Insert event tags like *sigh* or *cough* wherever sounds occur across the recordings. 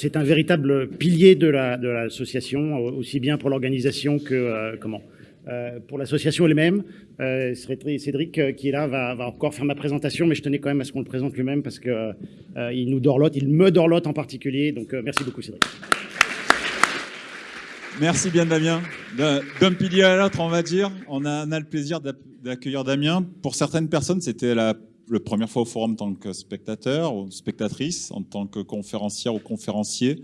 c'est un véritable pilier de l'association, la, de aussi bien pour l'organisation que comment pour l'association elle-même. Cédric, qui est là, va, va, encore faire ma présentation, mais je tenais quand même à ce qu'on le présente lui-même parce qu'il il nous dorlote, il me dorlote en particulier. Donc merci beaucoup Cédric. Merci bien Damien. D'un pilier à l'autre, on va dire. On a, on a le plaisir d'accueillir Damien. Pour certaines personnes, c'était la, la, première fois au forum en tant que spectateur ou spectatrice, en tant que conférencière ou conférencier.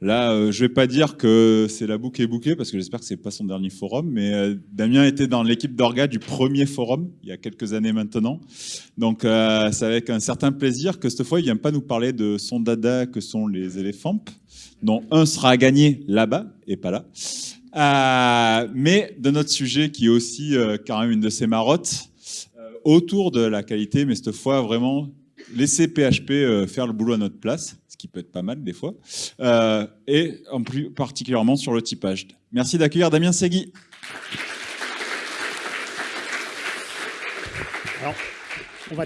Là, euh, je vais pas dire que c'est la boucle est bouquée, parce que j'espère que c'est pas son dernier forum, mais euh, Damien était dans l'équipe d'orga du premier forum, il y a quelques années maintenant. Donc, euh, c'est avec un certain plaisir que cette fois, il vient pas nous parler de son dada que sont les éléphants, dont un sera gagné là-bas et pas là. Euh, mais de notre sujet qui est aussi euh, quand même une de ses marottes, autour de la qualité, mais cette fois vraiment laisser PHP faire le boulot à notre place, ce qui peut être pas mal des fois, et en plus particulièrement sur le typage. Merci d'accueillir Damien Segui. Alors, on va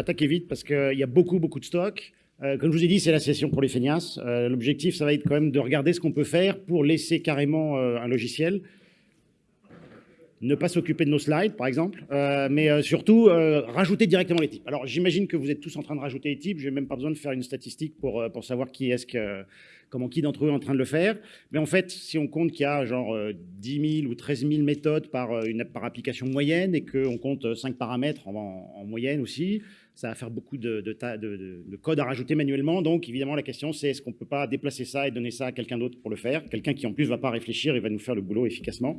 attaquer, vite parce qu'il y a beaucoup, beaucoup de stocks. Euh, comme je vous ai dit, c'est la session pour les feignasses. Euh, L'objectif, ça va être quand même de regarder ce qu'on peut faire pour laisser carrément euh, un logiciel. Ne pas s'occuper de nos slides, par exemple, euh, mais euh, surtout rajouter directement les types. Alors, j'imagine que vous êtes tous en train de rajouter les types. Je n'ai même pas besoin de faire une statistique pour, pour savoir qui est-ce que, comment qui d'entre eux est en train de le faire. Mais en fait, si on compte qu'il y a genre 10 000 ou 13 000 méthodes par, une, par application moyenne et qu'on compte 5 paramètres en, en moyenne aussi, ça va faire beaucoup de, de, de, de, code à rajouter manuellement. Donc, évidemment, la question, c'est est-ce qu'on ne peut pas déplacer ça et donner ça à quelqu'un d'autre pour le faire? Quelqu'un qui, en plus, va pas réfléchir et va nous faire le boulot efficacement.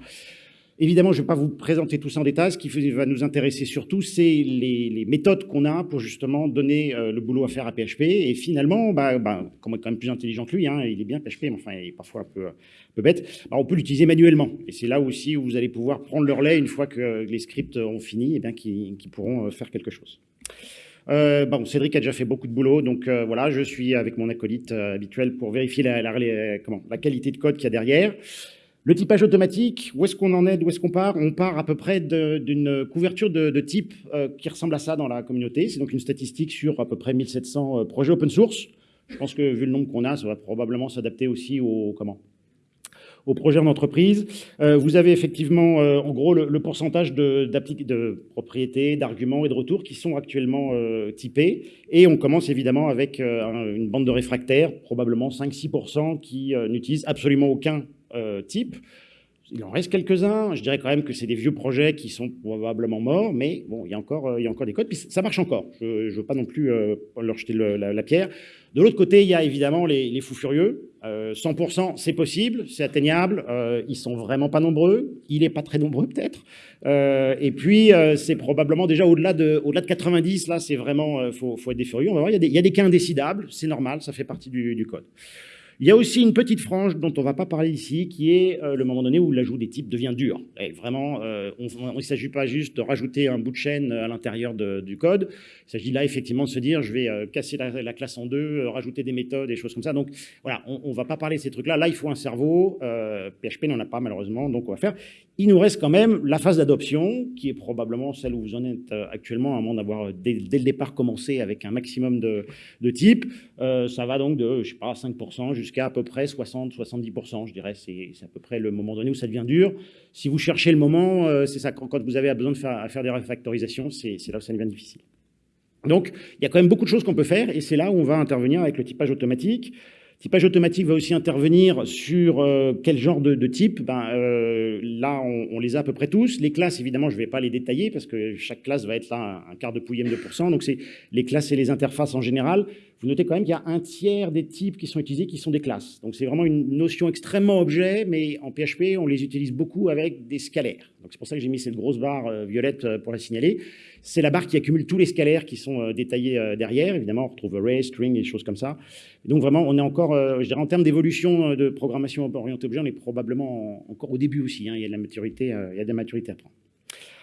Évidemment, je ne vais pas vous présenter tout ça en détail. Ce qui va nous intéresser surtout, c'est les, méthodes qu'on a pour justement donner euh, le boulot à faire à PHP. Et finalement, bah, bah, comme on est quand même plus intelligent que lui, hein, il est bien PHP, mais enfin, il est parfois un peu, bête, bah, on peut l'utiliser manuellement. Et c'est là aussi où vous allez pouvoir prendre leur lait une fois que les scripts ont fini, et eh bien qu'ils pourront euh, faire quelque chose. Euh, bon, Cédric a déjà fait beaucoup de boulot, donc voilà, je suis avec mon acolyte habituel pour vérifier la, la qualité de code qu'il y a derrière. Le typage automatique, où est-ce qu'on en est, d'où est-ce qu'on part? On part à peu près d'une couverture de, type euh, qui ressemble à ça dans la communauté. C'est donc une statistique sur à peu près 1700 projets open source. Je pense que vu le nombre qu'on a, ça va probablement s'adapter aussi au, comment, au projet en entreprise. Euh, vous avez effectivement, euh, en gros, le, pourcentage de, propriétés, d'arguments et de retours qui sont actuellement euh, typés. Et on commence évidemment avec une bande de réfractaires, probablement 5-6% qui n'utilisent absolument aucun type. Il en reste quelques-uns. Je dirais quand même que c'est des vieux projets qui sont probablement morts, mais bon, il y a encore, il y a encore des codes. Puis ça marche encore. Je ne veux pas non plus leur jeter la, pierre. De l'autre côté, il y a évidemment les, fous furieux. 100%, euh, c'est possible, c'est atteignable. Euh, ils sont vraiment pas nombreux. Il est pas très nombreux peut-être. Euh, et puis euh, c'est probablement déjà au-delà de, au-delà de 90. Là, c'est vraiment, faut, faut être des furieux. On va voir. Il y a des, cas indécidables. C'est normal, ça fait partie du code. Il y a aussi une petite frange dont on ne va pas parler ici, qui est euh, le moment donné où l'ajout des types devient dur. Et vraiment, euh, il ne s'agit pas juste de rajouter un bout de chaîne à l'intérieur du code. Il s'agit là effectivement de se dire, je vais euh, casser la, la, classe en deux, rajouter des méthodes, des choses comme ça. Donc voilà, on ne va pas parler de ces trucs-là. Là, il faut un cerveau. PHP n'en a pas malheureusement, donc on va faire. Il nous reste quand même la phase d'adoption, qui est probablement celle où vous en êtes actuellement, à moins d'avoir dès, le départ commencé avec un maximum de, types. ça va donc de, je sais pas, 5% jusqu'à jusqu'à à peu près 60-70%, je dirais. C'est à peu près le moment donné où ça devient dur. Si vous cherchez le moment, euh, c'est ça, quand vous avez besoin de faire, faire des refactorisations, c'est là où ça devient difficile. Donc, il y a quand même beaucoup de choses qu'on peut faire, et c'est là où on va intervenir avec le typage automatique. Typage automatique va aussi intervenir sur euh, quel genre de, de type. Ben, euh, là, on, on, les a à peu près tous. Les classes, évidemment, je ne vais pas les détailler parce que chaque classe va être là un, un quart de pouillème de pourcent. Donc, c'est les classes et les interfaces en général vous notez quand même qu'il y a un tiers des types qui sont utilisés qui sont des classes. Donc c'est vraiment une notion extrêmement objet, mais en PHP, on les utilise beaucoup avec des scalaires. Donc c'est pour ça que j'ai mis cette grosse barre euh, violette euh, pour la signaler. C'est la barre qui accumule tous les scalaires qui sont euh, détaillés derrière. Évidemment, on retrouve array, string et des choses comme ça. donc vraiment, on est encore, je dirais, en termes d'évolution de programmation orientée objet, on est probablement encore au début aussi. Hein. La maturité, il y a de la maturité à prendre.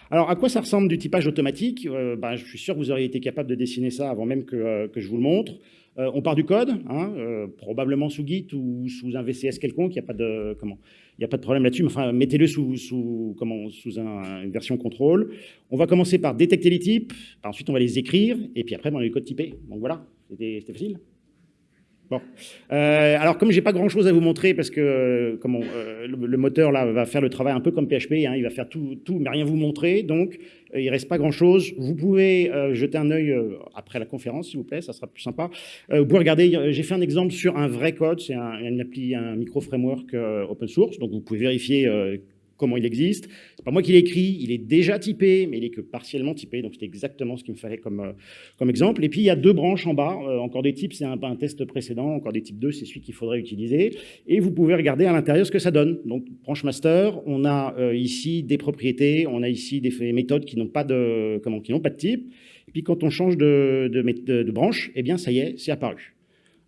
Alors, à quoi ça ressemble du typage automatique? Euh, ben, Je suis sûr que vous auriez été capable de dessiner ça avant même que, euh, que je vous le montre. Euh, on part du code, hein, probablement sous Git ou sous un VCS quelconque, il n'y a pas de comment, a pas de problème là-dessus. Mais enfin, mettez-le sous, sous comment, sous un, une version contrôle. On va commencer par détecter les types. Ensuite, on va les écrire et puis après, ben, on a les codes typés. Donc voilà, c'était facile. Bon. Euh, alors, comme j'ai pas grand-chose à vous montrer, parce que euh, euh, le, moteur là va faire le travail un peu comme PHP, hein, il va faire tout, tout, mais rien vous montrer, donc il reste pas grand-chose. Vous pouvez jeter un œil après la conférence, s'il vous plaît, ça sera plus sympa. vous pouvez regarder, j'ai fait un exemple sur un vrai code, c'est un, une appli, un micro-framework open source, donc vous pouvez vérifier comment il existe. C'est pas moi qui l'ai écrit, il est déjà typé, mais il est que partiellement typé, donc c'est exactement ce qu'il me fallait comme, euh, comme exemple. Et puis il y a deux branches en bas, euh, encore des types, c'est un, un, test précédent, encore des types 2, c'est celui qu'il faudrait utiliser. Et vous pouvez regarder à l'intérieur ce que ça donne. Donc branche master, on a euh, ici des propriétés, on a ici des méthodes qui n'ont pas de comment, qui n'ont pas de type. Et puis quand on change de, de, de, de branche, eh bien ça y est, c'est apparu.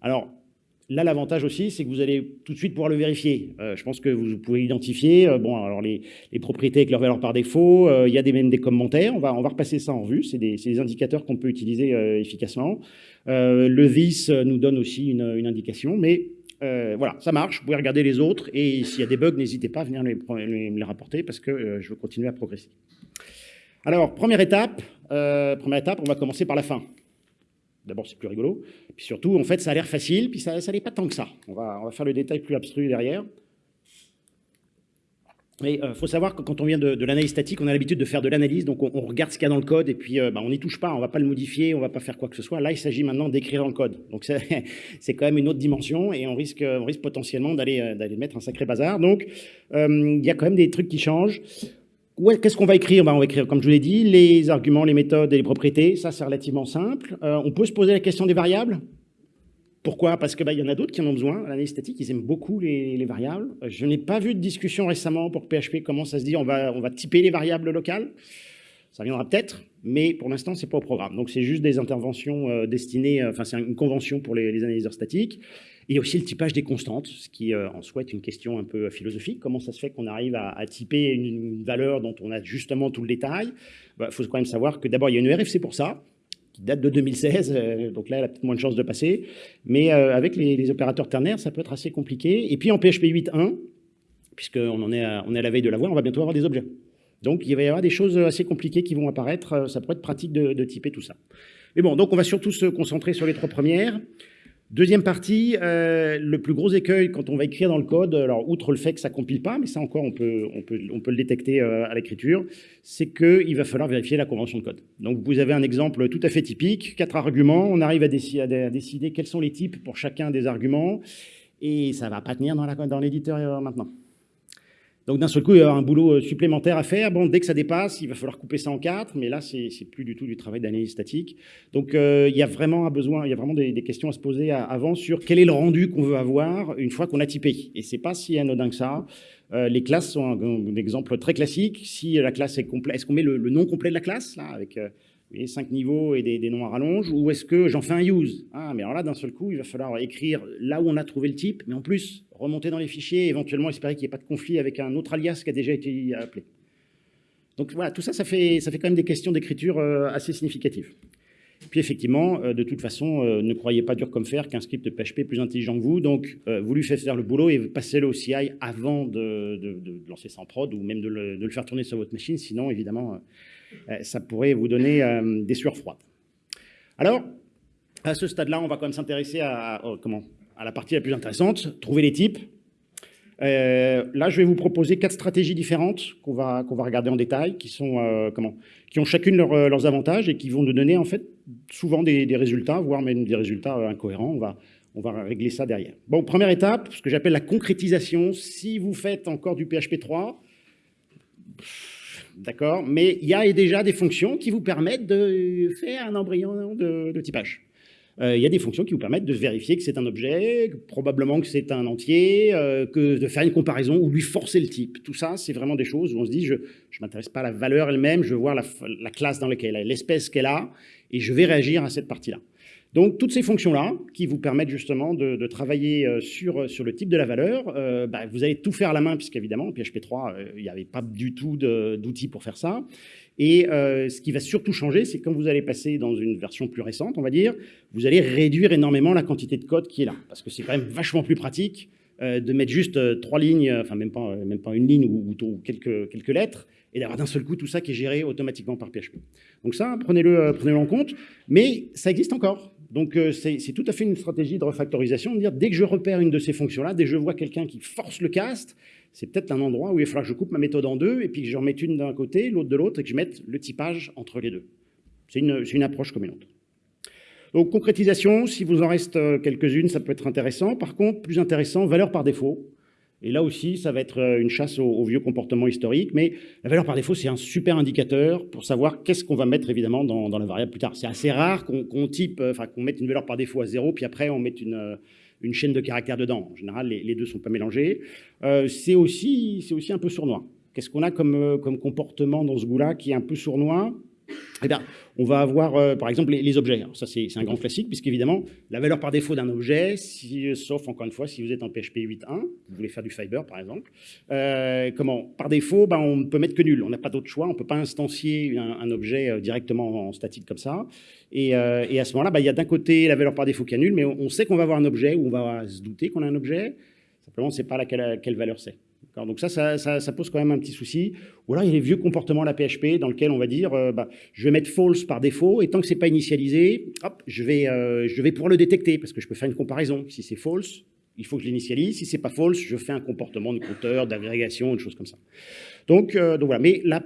Alors Là, l'avantage aussi, c'est que vous allez tout de suite pouvoir le vérifier. Euh, je pense que vous pouvez identifier, euh, bon, alors les, propriétés avec leur valeur par défaut, euh, il y a des, même des commentaires, on va, on va repasser ça en vue, c'est des, des, indicateurs qu'on peut utiliser efficacement. le this nous donne aussi une, une indication, mais voilà, ça marche, vous pouvez regarder les autres, et s'il y a des bugs, n'hésitez pas à venir me les, rapporter, parce que je veux continuer à progresser. Alors, première étape, première étape, on va commencer par la fin. D'abord, c'est plus rigolo. Puis surtout, en fait, ça a l'air facile, puis ça, ça n'est pas tant que ça. On va, on va faire le détail plus abstru derrière. Mais il euh, faut savoir que quand on vient de, l'analyse statique, on a l'habitude de faire de l'analyse, donc on, regarde ce qu'il y a dans le code et puis euh, bah, on n'y touche pas, on ne va pas le modifier, on ne va pas faire quoi que ce soit. Là, il s'agit maintenant d'écrire dans le code. Donc *laughs* c'est quand même une autre dimension et on risque, on risque potentiellement d'aller euh, mettre un sacré bazar. Donc il y a quand même des trucs qui changent. Qu'est-ce qu'on va écrire? Ben, On va écrire, comme je vous l'ai dit, les arguments, les méthodes et les propriétés. Ça, c'est relativement simple. Euh, on peut se poser la question des variables. Pourquoi? Parce qu'il ben, y en a d'autres qui en ont besoin. L'analyse statique, ils aiment beaucoup les, variables. Je n'ai pas vu de discussion récemment pour PHP comment ça se dit on va, on va typer les variables locales. Ça viendra peut-être, mais pour l'instant, c'est pas au programme. Donc, c'est juste des interventions euh, destinées, euh, enfin, c'est une convention pour les, les analyseurs statiques. A aussi le typage des constantes, ce qui euh, en soi est une question un peu philosophique. Comment ça se fait qu'on arrive à, typer une, valeur dont on a justement tout le détail? Il bah, faut quand même savoir que d'abord, il y a une RFC pour ça, qui date de 2016, euh, donc là, elle a peut-être moins de chances de passer. Mais euh, avec les, opérateurs ternaires, ça peut être assez compliqué. Et puis en PHP 8.1, puisqu'on est à, est à la veille de l'avoir, on va bientôt avoir des objets. Donc il va y avoir des choses assez compliquées qui vont apparaître. Ça pourrait être pratique de typer tout ça. Mais bon, donc on va surtout se concentrer sur les trois premières. Deuxième partie, euh, le plus gros écueil quand on va écrire dans le code, alors outre le fait que ça compile pas, mais ça encore on peut, on peut, on peut le détecter euh, à l'écriture, c'est qu'il va falloir vérifier la convention de code. Donc vous avez un exemple tout à fait typique, quatre arguments, on arrive à, décider, quels sont les types pour chacun des arguments, et ça va pas tenir dans l'éditeur euh, maintenant. Donc d'un seul coup, il y a un boulot euh, supplémentaire à faire. Bon, dès que ça dépasse, il va falloir couper ça en quatre, mais là, c'est plus du tout du travail d'analyse statique. Donc euh, il y a vraiment un besoin, il y a vraiment des, questions à se poser avant sur quel est le rendu qu'on veut avoir une fois qu'on a typé. Et c'est pas si anodin que ça. Euh, les classes sont un, exemple très classique. Si la classe est complète, est-ce qu'on met le, nom complet de la classe là avec cinq niveaux et des, noms à rallonge, ou est-ce que j'en fais un use? Ah, mais alors là, d'un seul coup, il va falloir écrire là où on a trouvé le type, mais en plus, remonter dans les fichiers, éventuellement espérer qu'il n'y ait pas de conflit avec un autre alias qui a déjà été appelé. Donc voilà, tout ça, ça fait, ça fait quand même des questions d'écriture euh, assez significatives. Puis effectivement, euh, de toute façon, euh, ne croyez pas dur comme fer qu'un script PHP est plus intelligent que vous, donc vous lui faites faire le boulot et passez-le au CI avant de, lancer ça en prod ou même de le, de faire tourner sur votre machine, sinon évidemment ça pourrait vous donner des sueurs froides. Alors, à ce stade-là, on va quand même s'intéresser à, comment, à la partie la plus intéressante, trouver les types. Euh, là, je vais vous proposer quatre stratégies différentes qu'on va, qu'on va regarder en détail, qui, sont, comment, qui ont chacune leurs avantages et qui vont nous donner en fait souvent des, résultats, voire même des résultats incohérents. On va, on va régler ça derrière. Bon, première étape, ce que j'appelle la concrétisation. Si vous faites encore du PHP 3, D'accord Mais il y a déjà des fonctions qui vous permettent de faire un embryon de, typage. Euh, il y a des fonctions qui vous permettent de vérifier que c'est un objet, probablement que c'est un entier, euh, que de faire une comparaison ou lui forcer le type. Tout ça, c'est vraiment des choses où on se dit, je ne m'intéresse pas à la valeur elle-même, je veux voir la, la classe dans laquelle elle est, l'espèce qu'elle a, et je vais réagir à cette partie-là. Donc, toutes ces fonctions-là, qui vous permettent justement de, travailler euh, sur, sur le type de la valeur, euh, bah, vous allez tout faire à la main, puisqu'évidemment, en PHP 3, euh, il n'y avait pas du tout d'outils pour faire ça. Et ce qui va surtout changer, c'est quand vous allez passer dans une version plus récente, on va dire, vous allez réduire énormément la quantité de code qui est là, parce que c'est quand même vachement plus pratique de mettre juste trois lignes, enfin même pas, même pas une ligne ou, quelques, quelques lettres, et d'avoir d'un seul coup tout ça qui est géré automatiquement par PHP. Donc ça, prenez-le prenez, en compte, mais ça existe encore Donc euh, c'est tout à fait une stratégie de refactorisation, de dire dès que je repère une de ces fonctions-là, dès que je vois quelqu'un qui force le cast, c'est peut-être un endroit où il faudra que je coupe ma méthode en deux, et puis que je remette une d'un côté, l'autre de l'autre, et que je mette le typage entre les deux. C'est une, une approche comme une autre. Donc concrétisation, si vous en reste euh, quelques-unes, ça peut être intéressant. Par contre, plus intéressant, valeur par défaut. Et là aussi, ça va être euh, une chasse aux, vieux comportements historiques, mais la valeur par défaut, c'est un super indicateur pour savoir qu'est-ce qu'on va mettre évidemment dans, la variable plus tard. C'est assez rare qu'on type, euh, enfin qu'on mette une valeur par défaut à zéro, puis après on mette une, une chaîne de caractères dedans. En général, les, deux ne sont pas mélangés. c'est aussi, aussi un peu sournois. Qu'est-ce qu'on a comme, comme comportement dans ce goût-là qui est un peu sournois? Eh on va avoir, euh, par exemple, les, objets. ça, c'est un grand classique, puisqu'évidemment, la valeur par défaut d'un objet, si, sauf, encore une fois, si vous êtes en PHP 8.1, vous voulez faire du fiber, par exemple, euh, comment Par défaut, ben, on ne peut mettre que nul. On n'a pas d'autre choix. On ne peut pas instancier un, objet euh, directement en statique comme ça. Et, à ce moment-là, ben, il y a d'un côté la valeur par défaut qui est nulle, mais on, sait qu'on va avoir un objet, ou on va se douter qu'on a un objet. Simplement, on ne sait pas laquelle, quelle valeur c'est. Donc ça ça, pose quand même un petit souci. Ou alors il y a les vieux comportements à la PHP dans lesquels on va dire, euh, bah, je vais mettre false par défaut, et tant que c'est pas initialisé, hop, je vais, euh, je vais pouvoir le détecter, parce que je peux faire une comparaison. Si c'est false, il faut que je l'initialise. Si c'est pas false, je fais un comportement de compteur, d'agrégation, une chose comme ça. Donc, euh, voilà. Mais là,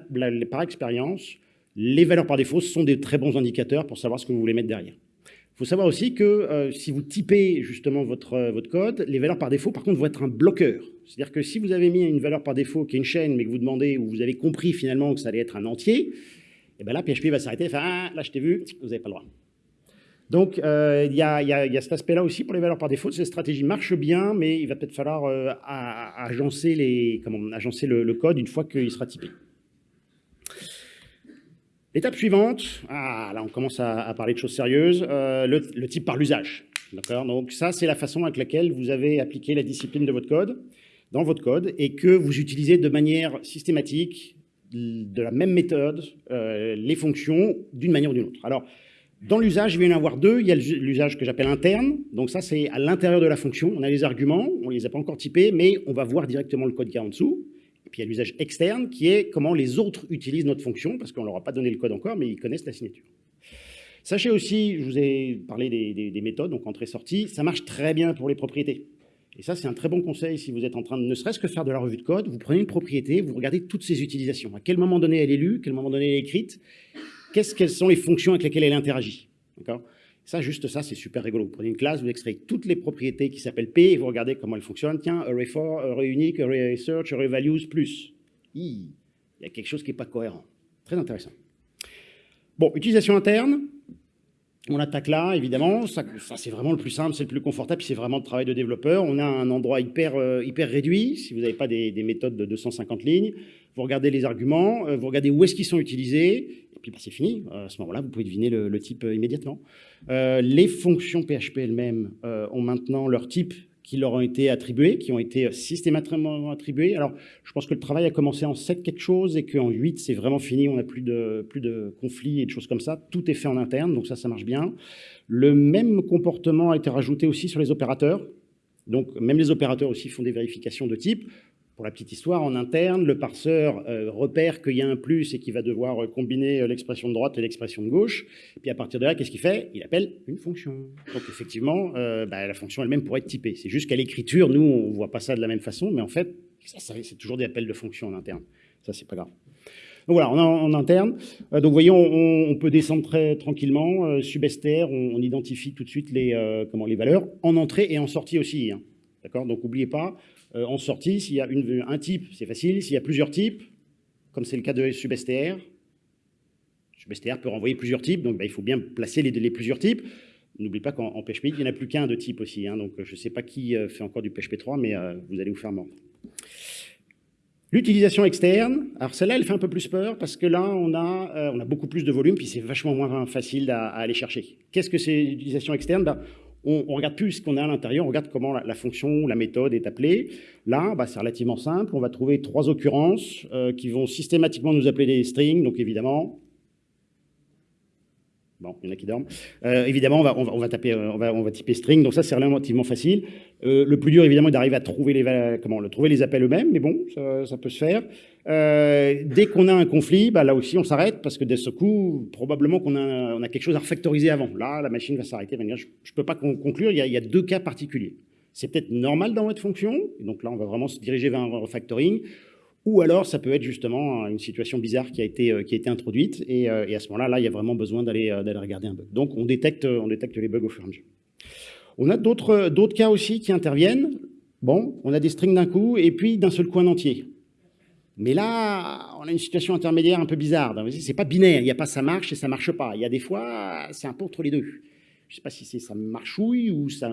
par expérience, les valeurs par défaut sont des très bons indicateurs pour savoir ce que vous voulez mettre derrière. Il faut savoir aussi que euh, si vous typez justement votre, votre code, les valeurs par défaut, par contre, vont être un bloqueur. C'est-à-dire que si vous avez mis une valeur par défaut qui est une chaîne, mais que vous demandez, ou vous avez compris finalement que ça allait être un entier, et eh bien là, PHP va s'arrêter et faire ah, là, je t'ai vu, vous n'avez pas le droit ». Donc, euh, il y, a, cet aspect-là aussi pour les valeurs par défaut. Cette stratégie marche bien, mais il va peut-être falloir agencer, les, comment, agencer le, le code une fois qu'il sera typé. L'étape suivante, ah, là on commence à, parler de choses sérieuses, euh, le, type par l'usage. Donc ça, c'est la façon avec laquelle vous avez appliqué la discipline de votre code, dans votre code, et que vous utilisez de manière systématique, de la même méthode, euh, les fonctions d'une manière ou d'une autre. Alors, dans l'usage, il va y en avoir deux. Il y a l'usage que j'appelle interne. Donc ça, c'est à l'intérieur de la fonction. On a les arguments, on ne les a pas encore typés, mais on va voir directement le code qui est en dessous. Puis il y a l'usage externe qui est comment les autres utilisent notre fonction, parce qu'on ne leur a pas donné le code encore, mais ils connaissent la signature. Sachez aussi, je vous ai parlé des, méthodes, donc entrée-sortie, ça marche très bien pour les propriétés. Et ça, c'est un très bon conseil si vous êtes en train de ne serait-ce que faire de la revue de code, vous prenez une propriété, vous regardez toutes ses utilisations. À quel moment donné elle est lue, à quel moment donné elle est écrite, quelles sont les fonctions avec lesquelles elle interagit. Ça, juste ça, c'est super rigolo. Vous prenez une classe, vous extrayez toutes les propriétés qui s'appellent P et vous regardez comment elles fonctionnent. Tiens, array for, array unique, plus. Il y a quelque chose qui n'est pas cohérent. Très intéressant. Bon, utilisation interne. On attaque là, évidemment. Ça, c'est vraiment le plus simple, c'est le plus confortable, c'est vraiment le travail de développeur. On a un endroit hyper, euh, hyper réduit, si vous n'avez pas des, méthodes de 250 lignes. Vous regardez les arguments, euh, vous regardez où est-ce qu'ils sont utilisés, et puis bah, c'est fini. à ce moment-là, vous pouvez deviner le, type euh, immédiatement. les fonctions PHP elles-mêmes ont maintenant leur type qui leur ont été attribués, qui ont été systématiquement attribués. Alors, je pense que le travail a commencé en 7 quelque chose et qu'en 8, c'est vraiment fini, on n'a plus de, plus de conflits et de choses comme ça. Tout est fait en interne, donc ça, ça marche bien. Le même comportement a été rajouté aussi sur les opérateurs. Donc, même les opérateurs aussi font des vérifications de type. Pour la petite histoire, en interne, le parseur euh, repère qu'il y a un plus et qu'il va devoir euh, combiner euh, l'expression de droite et l'expression de gauche. Puis à partir de là, qu'est-ce qu'il fait? Il appelle une fonction. Donc effectivement, bah, la fonction elle-même pourrait être typée. C'est juste qu'à l'écriture, nous, on ne voit pas ça de la même façon, mais en fait, c'est toujours des appels de fonction en interne. Ça, c'est pas grave. Donc voilà, on en, interne. donc vous voyez, on, peut descendre très tranquillement. subester, on, identifie tout de suite les, comment, les valeurs, en entrée et en sortie aussi. Hein. D'accord? Donc n'oubliez pas, euh, en sortie, s'il y a un type, c'est facile. S'il y a plusieurs types, comme c'est le cas de substr, substr peut renvoyer plusieurs types, donc bah, il faut bien placer les, plusieurs types. N'oubliez pas qu'en PHP, il n'y en a plus qu'un de type aussi. Hein, donc je ne sais pas qui euh, fait encore du PHP 3, mais euh, vous allez vous faire mordre. L'utilisation externe, alors celle-là, elle fait un peu plus peur parce que là, on a, on a beaucoup plus de volume, puis c'est vachement moins facile à, aller chercher. Qu'est-ce que c'est l'utilisation externe? Bah, on, ne regarde plus ce qu'on a à l'intérieur, on regarde comment la, fonction, la méthode est appelée. Là, bah, c'est relativement simple. On va trouver trois occurrences euh, qui vont systématiquement nous appeler des strings. Donc évidemment, Bon, il y en a qui dorment. Euh, évidemment, on va, on, va, taper, on, va, on va typer string, donc ça, c'est relativement facile. Euh, le plus dur, évidemment, est d'arriver à trouver les, comment, le, trouver les appels eux-mêmes, mais bon, ça, peut se faire. Euh, dès qu'on a un conflit, bah, là aussi, on s'arrête, parce que de ce coup, probablement qu'on a, on a quelque chose à refactoriser avant. Là, la machine va s'arrêter, je ne peux pas conclure, il y, a, il y a deux cas particuliers. C'est peut-être normal dans votre fonction, donc là, on va vraiment se diriger vers un refactoring, ou alors, ça peut être justement une situation bizarre qui a été, euh, qui a été introduite, et, euh, et à ce moment-là, là, il y a vraiment besoin d'aller euh, regarder un bug. Donc, on détecte, on détecte les bugs au fur et à mesure. On a d'autres cas aussi qui interviennent. Bon, on a des strings d'un coup, et puis d'un seul coup un entier. Mais là, on a une situation intermédiaire un peu bizarre. C'est pas binaire, il n'y a pas ça marche et ça marche pas. Il y a des fois, c'est un peu entre les deux je ne sais pas si c'est ça marchouille ou ça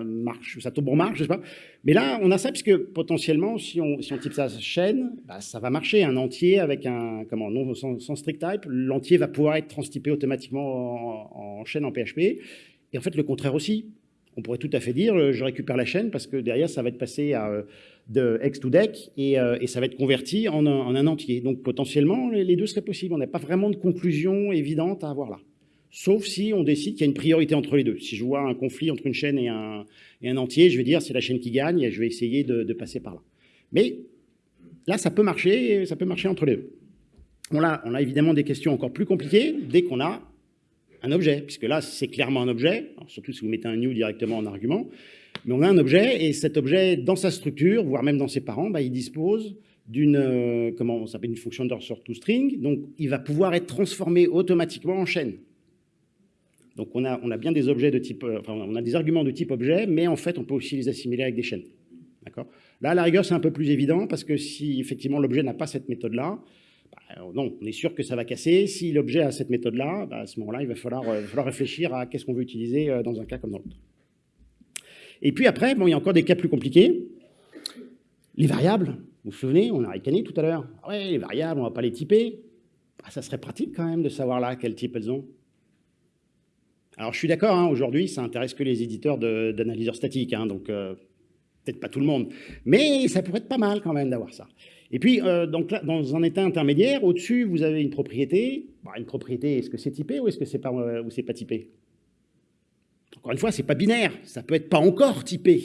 tombe en marche, je sais pas. Mais là, on a ça puisque potentiellement, si on, type ça chaîne, bah, ça va marcher. Un entier avec un, comment, non, sans, strict type, l'entier va pouvoir être transtypé automatiquement en, chaîne en PHP. Et en fait, le contraire aussi. On pourrait tout à fait dire, euh, je récupère la chaîne parce que derrière, ça va être passé euh, de X to deck et, euh, et, ça va être converti en un entier. Donc potentiellement, les deux seraient possibles. On n'a pas vraiment de conclusion évidente à avoir là sauf si on décide qu'il y a une priorité entre les deux. Si je vois un conflit entre une chaîne et un, entier, je vais dire c'est la chaîne qui gagne et je vais essayer de, de, passer par là. Mais là, ça peut marcher, ça peut marcher entre les deux. On a, évidemment des questions encore plus compliquées dès qu'on a un objet, puisque là, c'est clairement un objet, surtout si vous mettez un new directement en argument, mais on a un objet, et cet objet, dans sa structure, voire même dans ses parents, bah, il dispose d'une euh, comment on s'appelle une fonction d'ordre sur toString, donc il va pouvoir être transformé automatiquement en chaîne. Donc on a, on bien des objets de type, euh, on a des arguments de type objet, mais en fait on peut aussi les assimiler avec des chaînes. Là, la rigueur, c'est un peu plus évident parce que si effectivement l'objet n'a pas cette méthode-là, bah, non, on est sûr que ça va casser. Si l'objet a cette méthode-là, bah, à ce moment-là, il va falloir, euh, réfléchir à qu'est-ce qu'on veut utiliser euh, dans un cas comme dans l'autre. Et puis après, bon, il y a encore des cas plus compliqués. Les variables, vous vous souvenez, on a ricané tout à l'heure. Ah ouais, les variables, on ne va pas les typer. Bah, ça serait pratique quand même de savoir là quel type elles ont. Alors je suis d'accord, hein, aujourd'hui ça intéresse que les éditeurs d'analyseurs statiques, hein, donc euh, peut-être pas tout le monde, mais ça pourrait être pas mal quand même d'avoir ça. Et puis, euh, donc dans un état intermédiaire, au-dessus, vous avez une propriété. Bah, une propriété, est-ce que c'est typé ou est-ce que c'est pas, euh, pas typé? Encore une fois, c'est pas binaire, ça peut être pas encore typé.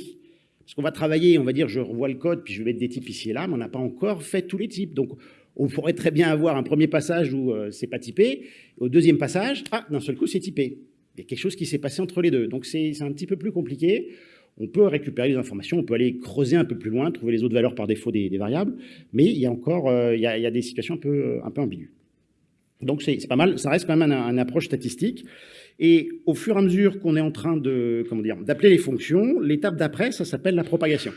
Parce qu'on va travailler, on va dire, je revois le code, puis je vais mettre des types ici et là, mais on n'a pas encore fait tous les types. Donc, on pourrait très bien avoir un premier passage où c'est pas typé, au deuxième passage, ah, d'un seul coup, c'est typé. Il y a quelque chose qui s'est passé entre les deux. Donc c'est un petit peu plus compliqué. On peut récupérer les informations, on peut aller creuser un peu plus loin, trouver les autres valeurs par défaut des, variables, mais il y a encore euh, il, y a, des situations un peu, un peu ambiguës. Donc c'est pas mal, ça reste quand même une approche statistique. Et au fur et à mesure qu'on est en train de d'appeler les fonctions, l'étape d'après, ça s'appelle la propagation.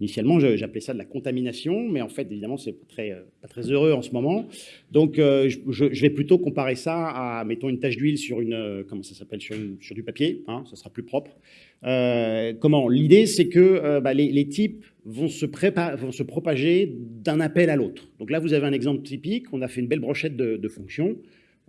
Initialement, j'appelais ça de la contamination, mais en fait, évidemment, c'est très, pas très heureux en ce moment. Donc, euh, je, vais plutôt comparer ça à, mettons, une tache d'huile sur une, euh, comment ça s'appelle, sur, du papier, hein, ça sera plus propre. Euh, comment? L'idée, c'est que bah, les, types vont se, vont se propager d'un appel à l'autre. Donc là, vous avez un exemple typique. On a fait une belle brochette de fonctions.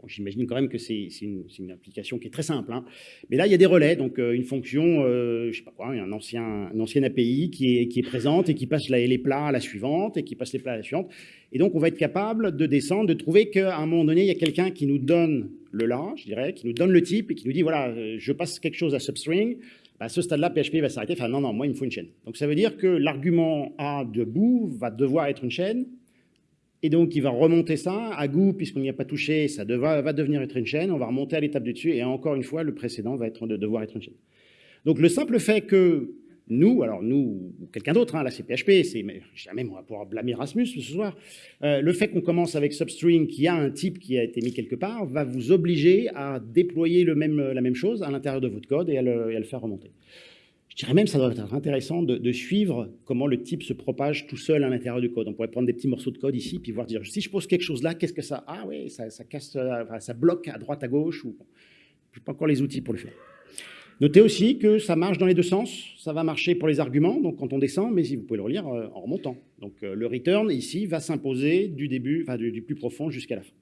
J'imagine quand même que c'est une, application qui est très simple. Hein. Mais là, il y a des relais, donc euh, une fonction, euh, je sais pas quoi, un ancien, un ancien API qui est, présente et qui passe les plats à la suivante et qui passe les plats à la suivante. Et donc, on va être capable de descendre, de trouver qu'à un moment donné, il y a quelqu'un qui nous donne le là, je dirais, qui nous donne le type et qui nous dit, voilà, euh, je passe quelque chose à substring, bah, à ce stade-là, PHP va s'arrêter, enfin non, non, moi, il me faut une chaîne. Donc, ça veut dire que l'argument A de bout va devoir être une chaîne, et donc, il va remonter ça à goût, puisqu'on n'y a pas touché, ça va devenir être une chaîne, on va remonter à l'étape du dessus, et encore une fois, le précédent va être de devoir être une chaîne. Donc, le simple fait que nous, alors nous, ou quelqu'un d'autre, hein, là c'est PHP, c'est, jamais on va pouvoir blâmer Erasmus ce soir, euh, le fait qu'on commence avec Substring qui a un type qui a été mis quelque part, va vous obliger à déployer la même chose à l'intérieur de votre code et et à le faire remonter. Je dirais même que ça doit être intéressant de, suivre comment le type se propage tout seul à l'intérieur du code. On pourrait prendre des petits morceaux de code ici, puis voir dire, si je pose quelque chose là, qu'est-ce que ça Ah oui, ça, casse, ça bloque à droite, à gauche, je n'ai pas encore les outils pour le faire. Notez aussi que ça marche dans les deux sens. Ça va marcher pour les arguments, donc quand on descend, mais si vous pouvez le relire euh, en remontant. Donc euh, le return ici va s'imposer du début, enfin du, plus profond jusqu'à la fin.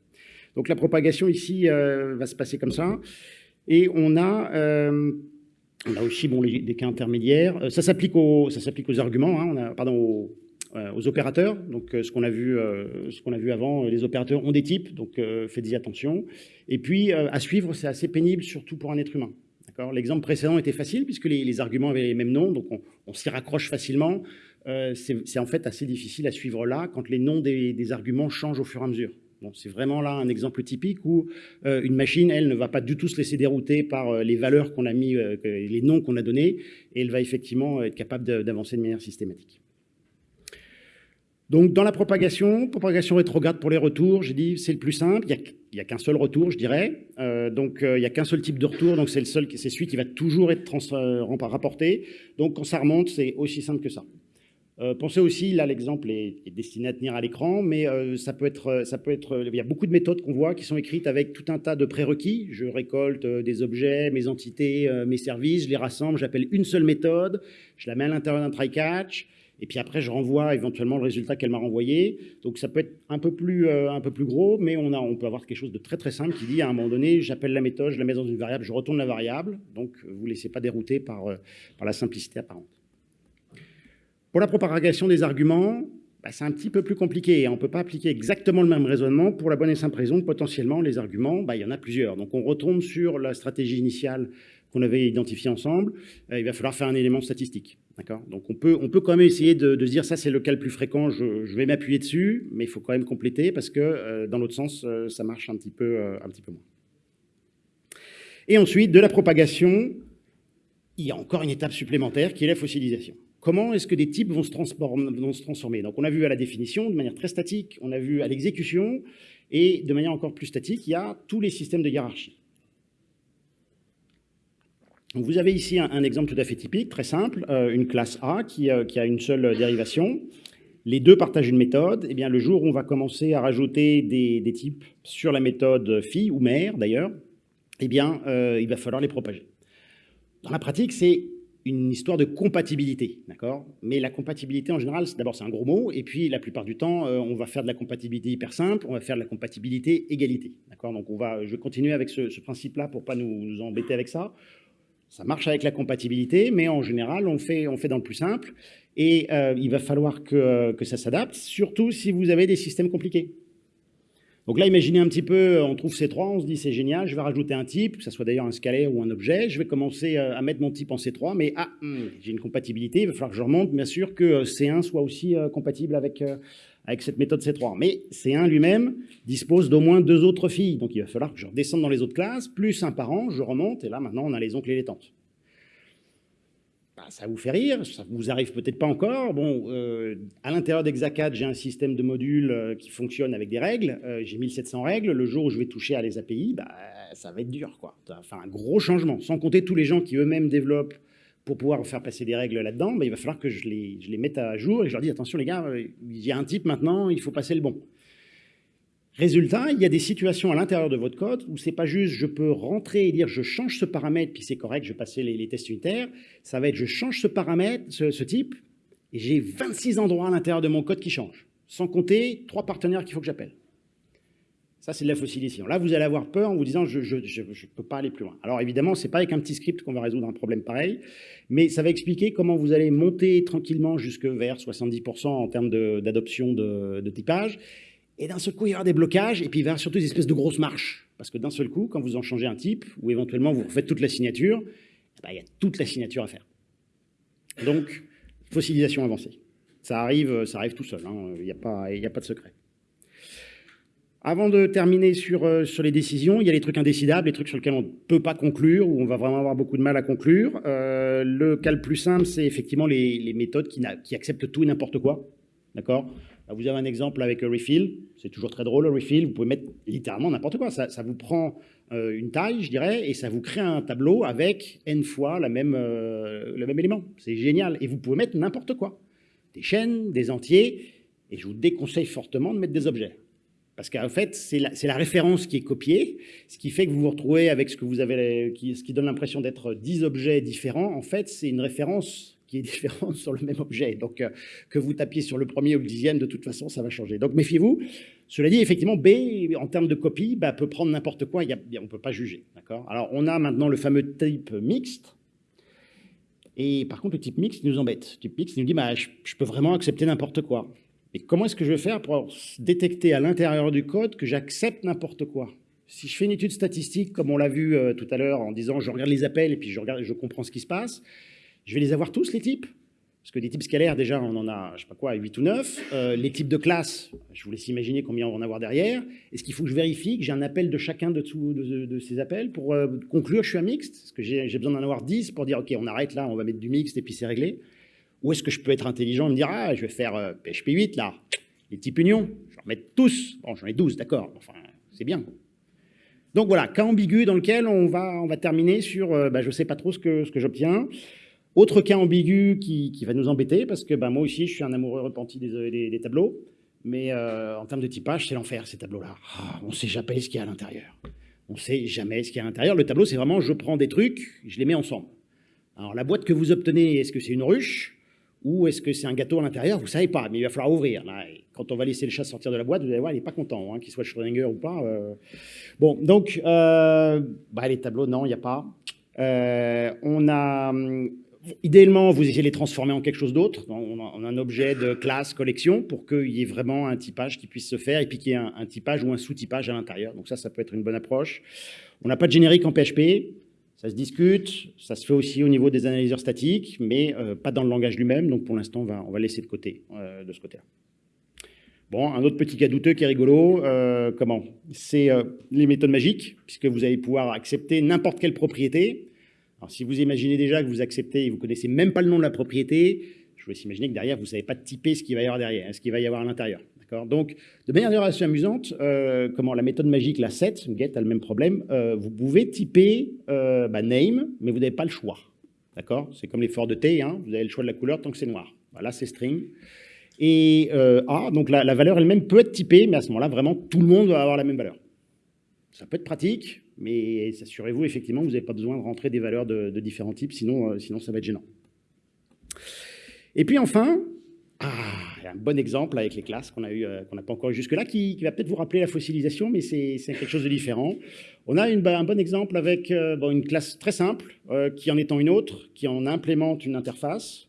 Donc la propagation ici euh, va se passer comme ça. Et on a on a aussi des cas intermédiaires. Euh, ça s'applique aux, arguments, hein, pardon, aux opérateurs. Donc, ce qu'on a, vu, ce qu'on a vu avant, les opérateurs ont des types, donc faites-y attention. Et puis, à suivre, c'est assez pénible, surtout pour un être humain. L'exemple précédent était facile, puisque les, arguments avaient les mêmes noms, donc on, s'y raccroche facilement. c'est en fait assez difficile à suivre là, quand les noms des arguments changent au fur et à mesure c'est vraiment là un exemple typique où euh, une machine, elle, ne va pas du tout se laisser dérouter par euh, les valeurs qu'on a mis, euh, les noms qu'on a donnés, et elle va effectivement être capable d'avancer de manière systématique. Donc, dans la propagation, propagation rétrograde pour les retours, j'ai dit c'est le plus simple. Il n'y a, qu'un seul retour, je dirais. donc, il n'y a qu'un seul type de retour. Donc, c'est celui qui va toujours être rapporté. Donc, quand ça remonte, c'est aussi simple que ça. Euh, pensez aussi, là l'exemple est, destiné à tenir à l'écran, mais euh, ça peut être, euh, ça peut être, il y a beaucoup de méthodes qu'on voit qui sont écrites avec tout un tas de prérequis. Je récolte des objets, mes entités, mes services, je les rassemble, j'appelle une seule méthode, je la mets à l'intérieur d'un try-catch, et puis après je renvoie éventuellement le résultat qu'elle m'a renvoyé. Donc ça peut être un peu plus, un peu plus gros, mais on, a, on peut avoir quelque chose de très très simple qui dit à un moment donné, j'appelle la méthode, je la mets dans une variable, je retourne la variable, donc vous ne laissez pas dérouter par, par la simplicité apparente. Pour la propagation des arguments, bah, c'est un petit peu plus compliqué. On ne peut pas appliquer exactement le même raisonnement pour la bonne et simple raison que potentiellement les arguments, bah, il y en a plusieurs. Donc on retombe sur la stratégie initiale qu'on avait identifiée ensemble. Euh, il va falloir faire un élément statistique. Donc on peut, quand même essayer de, se dire ça c'est le cas le plus fréquent, je, vais m'appuyer dessus, mais il faut quand même compléter parce que euh, dans l'autre sens, euh, ça marche un petit peu moins. Et ensuite, de la propagation, il y a encore une étape supplémentaire qui est la fossilisation. Comment est-ce que des types vont se, transformer? On a vu à la définition de manière très statique, on a vu à l'exécution, et de manière encore plus statique, il y a tous les systèmes de hiérarchie. vous avez ici un, exemple tout à fait typique, très simple, euh, une classe A euh, qui, a une seule dérivation. Les deux partagent une méthode. Et eh bien, le jour où on va commencer à rajouter des, types sur la méthode fille ou mère, d'ailleurs, eh euh, il va falloir les propager. Dans la pratique, c'est une histoire de compatibilité, d'accord? Mais la compatibilité, en général, d'abord, c'est un gros mot, et puis, la plupart du temps, euh, on va faire de la compatibilité hyper simple, on va faire de la compatibilité égalité, d'accord? Donc, on va, je vais continuer avec ce, principe-là pour pas nous, embêter avec ça. Ça marche avec la compatibilité, mais en général, on fait, on fait dans le plus simple, et euh, il va falloir que, que ça s'adapte, surtout si vous avez des systèmes compliqués. Donc là, imaginez un petit peu, on trouve C3, on se dit c'est génial, je vais rajouter un type, que ce soit d'ailleurs un scalaire ou un objet, je vais commencer euh, à mettre mon type en C3, mais ah, hmm, j'ai une compatibilité, il va falloir que je remonte, bien sûr que euh, C1 soit aussi euh, compatible avec, avec cette méthode C3. Mais C1 lui-même dispose d'au moins deux autres filles, donc il va falloir que je redescende dans les autres classes, plus un parent, je remonte, et là maintenant on a les oncles et les tantes. Bah, ça vous fait rire, ça vous arrive peut-être pas encore. Bon, euh, à l'intérieur d'Hexacad, j'ai un système de modules euh, qui fonctionne avec des règles. Euh, j'ai 1700 règles. Le jour où je vais toucher à les API, bah, ça va être dur, quoi. Enfin, un gros changement. Sans compter tous les gens qui eux-mêmes développent pour pouvoir faire passer des règles là-dedans, bah, il va falloir que je les, je les mette à jour et je leur dis attention les gars, il y a un type maintenant, il faut passer le bon. Résultat, il y a des situations à l'intérieur de votre code où c'est pas juste je peux rentrer et dire je change ce paramètre puis c'est correct, je vais passer les, tests unitaires. Ça va être je change ce paramètre, ce, type, et j'ai 26 endroits à l'intérieur de mon code qui changent, sans compter trois partenaires qu'il faut que j'appelle. Ça, c'est de la fossilisation. Là, vous allez avoir peur en vous disant je ne peux pas aller plus loin. Alors évidemment, ce n'est pas avec un petit script qu'on va résoudre un problème pareil, mais ça va expliquer comment vous allez monter tranquillement jusque vers 70% en termes d'adoption de typage et d'un seul coup, il y aura des blocages, et puis il va y avoir surtout des espèces de grosses marches. Parce que d'un seul coup, quand vous en changez un type, ou éventuellement vous refaites toute la signature, eh ben, il y a toute la signature à faire. Donc, fossilisation avancée. Ça arrive, ça arrive tout seul, hein. il n'y a, pas, de secret. Avant de terminer sur, euh, sur les décisions, il y a les trucs indécidables, les trucs sur lesquels on ne peut pas conclure, ou on va vraiment avoir beaucoup de mal à conclure. Euh, le cas le plus simple, c'est effectivement les, les méthodes qui, qui acceptent tout et n'importe quoi. D'accord? Vous avez un exemple avec refill, c'est toujours très drôle le refill, vous pouvez mettre littéralement n'importe quoi, ça, vous prend euh, une taille, je dirais, et ça vous crée un tableau avec n fois la même, euh, le même élément. C'est génial, et vous pouvez mettre n'importe quoi, des chaînes, des entiers, et je vous déconseille fortement de mettre des objets. Parce qu'en fait, c'est la, la, référence qui est copiée, ce qui fait que vous vous retrouvez avec ce que vous avez, ce qui donne l'impression d'être 10 objets différents. En fait, c'est une référence qui est *laughs* différente sur le même objet. Donc, euh, que vous tapiez sur le premier ou le dixième, de toute façon, ça va changer. Donc, méfiez-vous. Cela dit, effectivement, B, en termes de copie, bah, peut prendre n'importe quoi, on ne peut pas juger. Alors, on a maintenant le fameux type mixte. Et par contre, le type mix nous embête. Le type mix nous dit, bah, je, je peux vraiment accepter n'importe quoi. Et comment est-ce que je vais faire pour détecter à l'intérieur du code que j'accepte n'importe quoi? Si je fais une étude statistique, comme on l'a vu euh, tout à l'heure, en disant je regarde les appels et puis je, regarde, je comprends ce qui se passe, je vais les avoir tous, les types parce que des types scalaires, déjà, on en a, je sais pas quoi, 8 ou 9. Euh, les types de classes, je vous laisse imaginer combien on va en avoir derrière. Est-ce qu'il faut que je vérifie que j'ai un appel de chacun de, ces appels pour euh, conclure je suis un mixte? Est-ce que j'ai besoin d'en avoir 10 pour dire, OK, on arrête là, on va mettre du mixte et puis c'est réglé Ou est-ce que je peux être intelligent et me dire, ah, je vais faire euh, PHP 8 là, les types unions, je vais en mettre tous. Bon, j'en ai 12, d'accord, enfin, c'est bien. Donc voilà, cas ambigu dans lequel on va, terminer sur, bah, je ne sais pas trop ce que j'obtiens. Autre cas ambigu qui, va nous embêter, parce que ben, moi aussi, je suis un amoureux repenti des, des, tableaux, mais euh, en termes de typage, c'est l'enfer, ces tableaux-là. Ah, on ne sait jamais ce qu'il y a à l'intérieur. On ne sait jamais ce qu'il y a à l'intérieur. Le tableau, c'est vraiment, je prends des trucs, je les mets ensemble. Alors, la boîte que vous obtenez, est-ce que c'est une ruche ou est-ce que c'est un gâteau à l'intérieur? Vous ne savez pas, mais il va falloir ouvrir. quand on va laisser le chat sortir de la boîte, vous allez voir, il n'est pas content, hein, qu'il soit Schrödinger ou pas. Euh. Bon, donc, euh, bah, les tableaux, non, il n'y a pas. on a hum, idéalement, vous essayez de les transformer en quelque chose d'autre, en, un objet de classe, collection, pour qu'il y ait vraiment un typage qui puisse se faire, et puis qu'il y ait un, typage ou un sous-typage à l'intérieur. Donc ça, ça peut être une bonne approche. On n'a pas de générique en PHP, ça se discute, ça se fait aussi au niveau des analyseurs statiques, mais euh, pas dans le langage lui-même, donc pour l'instant, on va, laisser de côté, euh, de ce côté-là. Bon, un autre petit cas douteux qui est rigolo, euh, comment? C'est les méthodes magiques, puisque vous allez pouvoir accepter n'importe quelle propriété, alors, si vous imaginez déjà que vous acceptez et vous connaissez même pas le nom de la propriété, je vous laisse imaginer que derrière, vous ne savez pas typer ce qu'il va y avoir derrière, ce qu'il va y avoir à l'intérieur. Donc, de manière assez amusante, euh, comment la méthode magique, la set, get, a le même problème. Euh, vous pouvez typer euh, bah, name, mais vous n'avez pas le choix. D'accord? C'est comme les forts de T, hein, vous avez le choix de la couleur tant que c'est noir. Voilà, c'est string. Et A, donc la valeur elle-même peut être typée, mais à ce moment-là, vraiment, tout le monde va avoir la même valeur. Ça peut être pratique, mais assurez-vous effectivement que vous n'avez pas besoin de rentrer des valeurs de, différents types, sinon, euh, sinon ça va être gênant. Et puis enfin, ah, un bon exemple avec les classes qu'on euh, qu'on n'a pas encore eu jusque-là, qui, va peut-être vous rappeler la fossilisation, mais c'est quelque chose de différent. On a un bon exemple avec euh, une classe très simple, qui en étant une autre, qui en implémente une interface,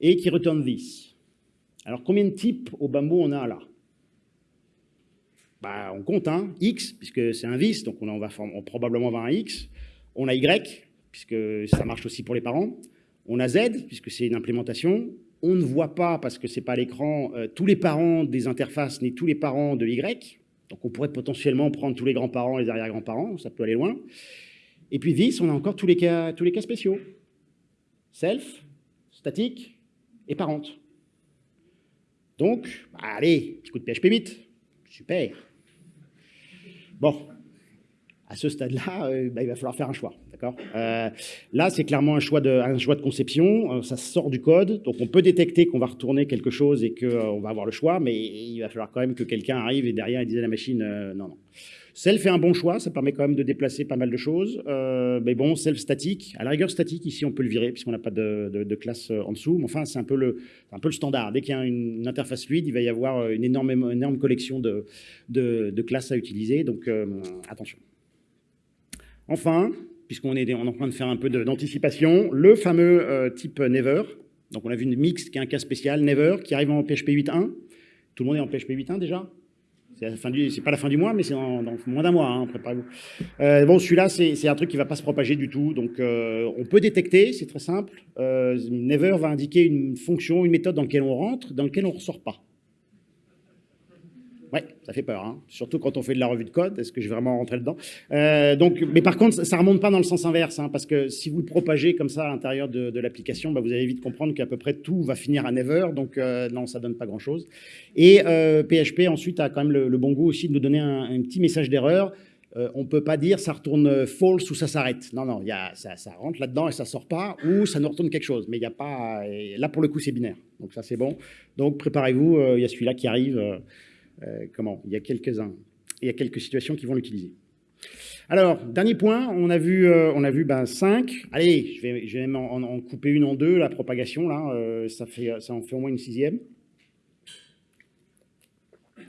et qui retourne this. Alors combien de types au bambou on a là? Bah, on compte hein, X, puisque c'est un vis, donc on, va probablement avoir un X. On a Y, puisque ça marche aussi pour les parents. On a Z, puisque c'est une implémentation. On ne voit pas, parce que ce n'est pas à l'écran, euh, tous les parents des interfaces, ni tous les parents de Y. Donc on pourrait potentiellement prendre tous les grands-parents et les arrière-grands-parents, ça peut aller loin. Et puis this, on a encore tous les cas, tous les cas spéciaux. Self, statique et parente. Donc, bah, allez, petit coup de PHP 8. Super. Bon, à ce stade-là, euh, bah, il va falloir faire un choix. Euh, là, c'est clairement un choix, de, conception, euh, ça sort du code, donc on peut détecter qu'on va retourner quelque chose et qu'on va avoir le choix, mais il va falloir quand même que quelqu'un arrive et derrière il dise à la machine non, non. Self fait un bon choix, ça permet quand même de déplacer pas mal de choses. mais bon, self statique, à la rigueur statique, ici on peut le virer puisqu'on n'a pas de, classe en dessous. Mais enfin, c'est un, peu le, standard. Dès qu'il y a une, interface fluide, il va y avoir une énorme, collection de, classes à utiliser. Donc attention. Enfin, puisqu'on est, en train de faire un peu d'anticipation, le fameux euh, type Never. Donc on a vu une mix qui est un cas spécial, Never, qui arrive en PHP 8.1. Tout le monde est en PHP 8.1 déjà? C'est pas la fin du mois, mais c'est dans, moins d'un mois, hein, préparez-vous. Euh, bon, celui-là, c'est un truc qui va pas se propager du tout, donc euh, on peut détecter, c'est très simple. Never va indiquer une fonction, une méthode dans laquelle on rentre, dans laquelle on ressort pas. Ça fait peur, hein. surtout quand on fait de la revue de code. Est-ce que je vais vraiment rentrer dedans? Euh, donc, Mais par contre, ça ne remonte pas dans le sens inverse, hein, parce que si vous le propagez comme ça à l'intérieur de, l'application, bah, vous allez vite comprendre qu'à peu près tout va finir à never, donc euh, non, ça donne pas grand-chose. Et PHP euh, ensuite a quand même le, bon goût aussi de nous donner un, petit message d'erreur. on ne peut pas dire ça retourne false ou ça s'arrête. Non, non, y a, ça, rentre là-dedans et ça sort pas, ou ça nous retourne quelque chose. Mais il n'y a pas... Là, pour le coup, c'est binaire. Donc ça, c'est bon. Donc préparez-vous, il y a celui-là qui arrive. Comment Il y a quelques-uns, il y a quelques situations qui vont l'utiliser. Alors, dernier point, on a vu, euh, on a vu ben, 5. Allez, je vais, je vais même en, couper une en deux, la propagation, là, euh, ça, fait, ça en fait au moins une sixième.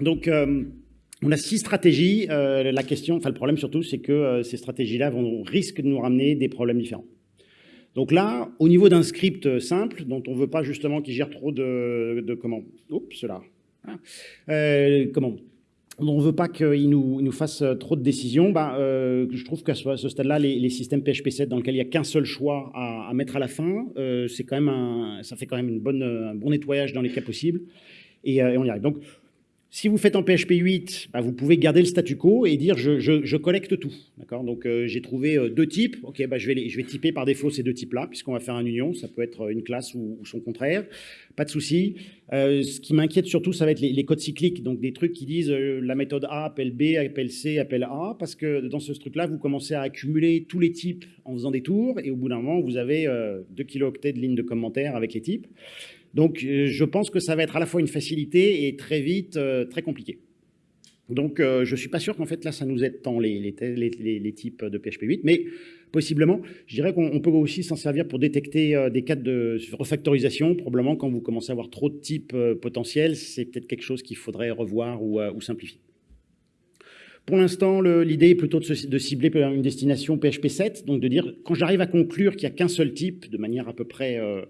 Donc, on a six stratégies. la question, enfin le problème surtout, c'est que ces stratégies-là risquent de nous ramener des problèmes différents. Donc là, au niveau d'un script simple, dont on ne veut pas justement qu'il gère trop de, de comment Oups, cela. Hein, euh, comment? On ne veut pas qu'il nous, nous, fasse trop de décisions. Bah, euh, je trouve qu'à ce, stade-là, les, systèmes PHP 7 dans lesquels il n'y a qu'un seul choix à, mettre à la fin, euh, quand même ça fait quand même une bonne, un bon nettoyage dans les cas possibles. Et, et on y arrive. Donc, si vous faites en PHP 8, bah, vous pouvez garder le statu quo et dire je, collecte tout. Donc euh, j'ai trouvé euh, deux types. Ok, bah, je, vais vais typer par défaut ces deux types-là, puisqu'on va faire un union. Ça peut être une classe ou, son contraire. Pas de souci. Euh, ce qui m'inquiète surtout, ça va être les, codes cycliques, donc des trucs qui disent la méthode A appelle B, appelle C, appelle A, parce que dans ce truc-là, vous commencez à accumuler tous les types en faisant des tours, et au bout d'un moment, vous avez 2 kilooctets de lignes de commentaires avec les types. Donc, euh, je pense que ça va être à la fois une facilité et très vite euh, très compliqué. Donc, euh, je ne suis pas sûr qu'en fait, là, ça nous aide tant les, les, types de PHP 8, mais possiblement, je dirais qu'on peut aussi s'en servir pour détecter des cas de refactorisation. Probablement, quand vous commencez à avoir trop de types potentiels, c'est peut-être quelque chose qu'il faudrait revoir ou simplifier. Pour l'instant, l'idée est plutôt de, cibler une destination PHP 7, donc de dire, quand j'arrive à conclure qu'il n'y a qu'un seul type, de manière à peu près euh,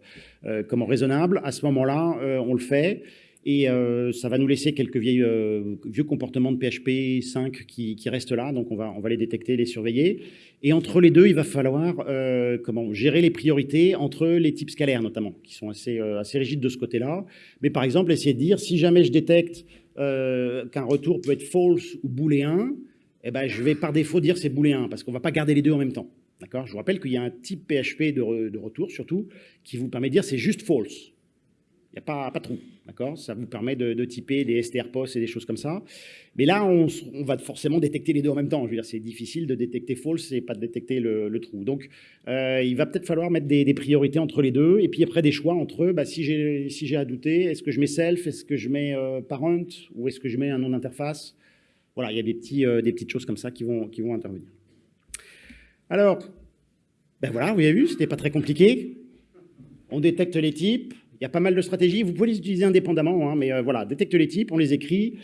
euh, comment raisonnable, à ce moment-là, euh, on le fait. Et ça va nous laisser quelques vieux comportements de PHP 5 qui, restent là, donc on va, on va les détecter, les surveiller. Et entre les deux, il va falloir comment, gérer les priorités entre les types scalaires notamment, qui sont assez, assez rigides de ce côté-là. Mais par exemple, essayer de dire, si jamais je détecte euh, qu'un retour peut être false ou booléen, eh ben, je vais par défaut dire c'est booléen, parce qu'on ne va pas garder les deux en même temps. D'accord? Je vous rappelle qu'il y a un type PHP de, retour, surtout, qui vous permet de dire c'est juste false. N'y a pas, pas trou. D'accord? Ça vous permet de, typer des strposts et des choses comme ça. Mais là, on, va forcément détecter les deux en même temps. Je veux dire, c'est difficile de détecter false et pas de détecter le, trou. Donc, euh, il va peut-être falloir mettre des, priorités entre les deux. Et puis après, des choix entre, bah, si j'ai si à douter, est-ce que je mets self, est-ce que je mets euh, parent, ou est-ce que je mets un nom d'interface? Voilà, il y a des, petits, euh, des petites choses comme ça qui vont, qui vont intervenir. Alors, ben voilà, vous avez vu, c'était pas très compliqué. On détecte les types, il y a pas mal de stratégies. Vous pouvez les utiliser indépendamment, hein, mais euh, voilà, détecte les types, on les écrit,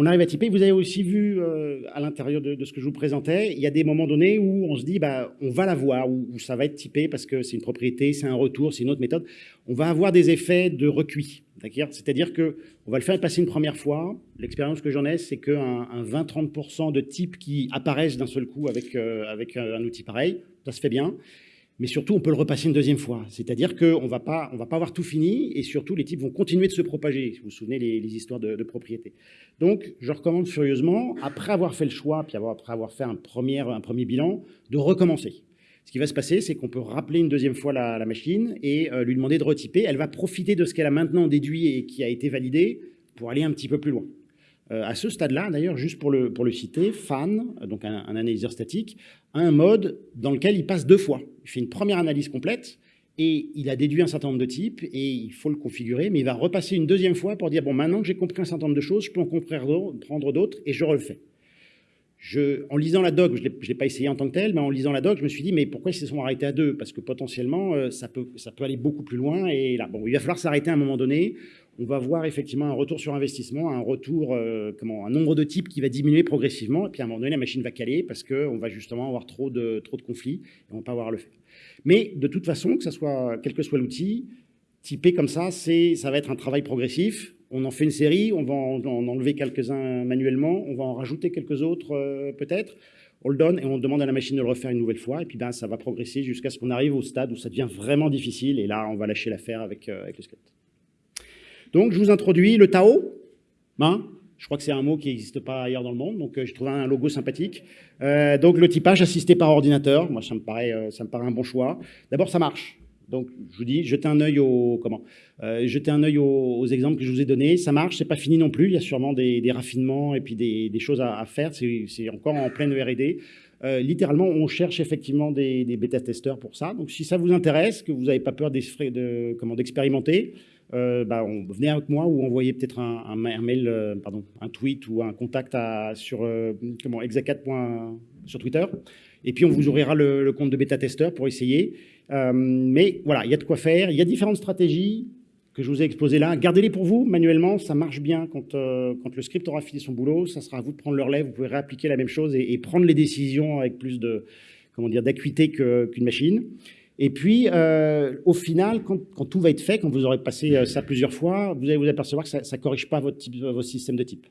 on arrive à typer. Vous avez aussi vu euh, à l'intérieur de, ce que je vous présentais, il y a des moments donnés où on se dit, bah, on va la voir, où, ça va être typé parce que c'est une propriété, c'est un retour, c'est une autre méthode. On va avoir des effets de recuit. C'est-à-dire qu'on va le faire passer une première fois. L'expérience que j'en ai, c'est qu'un un 20-30% de types qui apparaissent d'un seul coup avec, euh, avec un outil pareil, ça se fait bien mais surtout, on peut le repasser une deuxième fois. C'est-à-dire qu'on ne va pas avoir tout fini, et surtout, les types vont continuer de se propager. Vous vous souvenez les, histoires de, propriété. Donc, je recommande furieusement, après avoir fait le choix, puis après avoir fait un premier, un premier bilan, de recommencer. Ce qui va se passer, c'est qu'on peut rappeler une deuxième fois la, machine et euh, lui demander de retyper. Elle va profiter de ce qu'elle a maintenant déduit et qui a été validé pour aller un petit peu plus loin. Euh, à ce stade-là, d'ailleurs, juste pour le, pour le citer, FAN, donc un, analyseur statique, a un mode dans lequel il passe deux fois. Il fait une première analyse complète et il a déduit un certain nombre de types et il faut le configurer, mais il va repasser une deuxième fois pour dire, bon, maintenant que j'ai compris un certain nombre de choses, je peux en prendre d'autres et je refais. En lisant la doc, je ne l'ai pas essayé en tant que tel, mais en lisant la doc, je me suis dit, mais pourquoi ils se sont arrêtés à deux? Parce que potentiellement, euh, ça, peut, aller beaucoup plus loin. Et là, bon, il va falloir s'arrêter à un moment donné on va voir effectivement un retour sur investissement, un retour, euh, un nombre de types qui va diminuer progressivement, et puis à un moment donné, la machine va caler parce qu'on va justement avoir trop de, trop de conflits et on va pas avoir le fait. Mais de toute façon, que soit, quel que soit l'outil, typer comme ça, ça va être un travail progressif. On en fait une série, on va en, enlever quelques-uns manuellement, on va en rajouter quelques autres euh, peut-être. On le donne et on demande à la machine de le refaire une nouvelle fois. Et puis ben, ça va progresser jusqu'à ce qu'on arrive au stade où ça devient vraiment difficile. Et là, on va lâcher l'affaire avec, euh, avec le script. Donc, je vous introduis le Tao. Hein je crois que c'est un mot qui n'existe pas ailleurs dans le monde, donc euh, j'ai trouvé un logo sympathique. Euh, donc, le typage assisté par ordinateur, moi, ça me paraît, ça me paraît un bon choix. D'abord, ça marche. Donc, je vous dis, jetez un œil aux, comment, jetez un œil aux, exemples que je vous ai donnés. Ça marche, c'est pas fini non plus. Il y a sûrement des, raffinements et puis des, choses à, faire. C'est encore en pleine R&D. littéralement, on cherche effectivement des, bêta-testeurs pour ça. Donc, si ça vous intéresse, que vous n'avez pas peur d'expérimenter, euh, bah, on, venez avec moi ou envoyez peut-être un, mail, euh, pardon, un tweet ou un contact sur euh, comment, sur Twitter. Et puis, on vous ouvrira le, compte de bêta-testeur pour essayer. mais voilà, il y a de quoi faire. Il y a différentes stratégies que je vous ai exposées là. Gardez-les pour vous manuellement. Ça marche bien quand, quand le script aura fini son boulot. Ça sera à vous de prendre le relais. Vous pouvez réappliquer la même chose et, prendre les décisions avec plus de comment dire d'acuité qu'une machine. Et puis, euh, au final, quand, tout va être fait, quand vous aurez passé euh, ça plusieurs fois, vous allez vous apercevoir que ça ne corrige pas votre, type, votre système de type.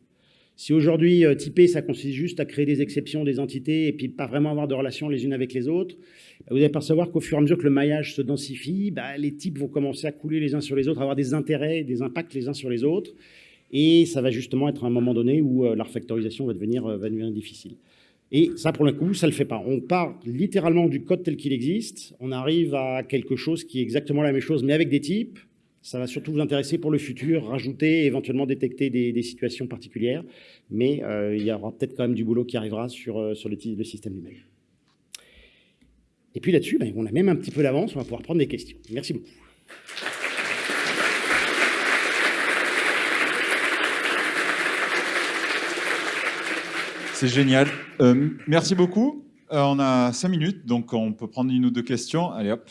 Si aujourd'hui, euh, typer, ça consiste juste à créer des exceptions, des entités, et puis pas vraiment avoir de relations les unes avec les autres, bah, vous allez percevoir qu'au fur et à mesure que le maillage se densifie, bah, les types vont commencer à couler les uns sur les autres, avoir des intérêts, des impacts les uns sur les autres, et ça va justement être un moment donné où la refactorisation va devenir, va devenir difficile. Et ça, pour le coup, ça ne le fait pas. On part littéralement du code tel qu'il existe, on arrive à quelque chose qui est exactement la même chose, mais avec des types. Ça va surtout vous intéresser pour le futur, rajouter, éventuellement détecter des, situations particulières, mais euh, il y aura peut-être quand même du boulot qui arrivera sur, euh, sur le, le, système lui-même. Et puis là-dessus, ben, on a même un petit peu d'avance, on va pouvoir prendre des questions. Merci beaucoup. C'est génial. Euh, merci beaucoup. Euh, on a cinq minutes, donc on peut prendre une ou deux questions. Allez hop,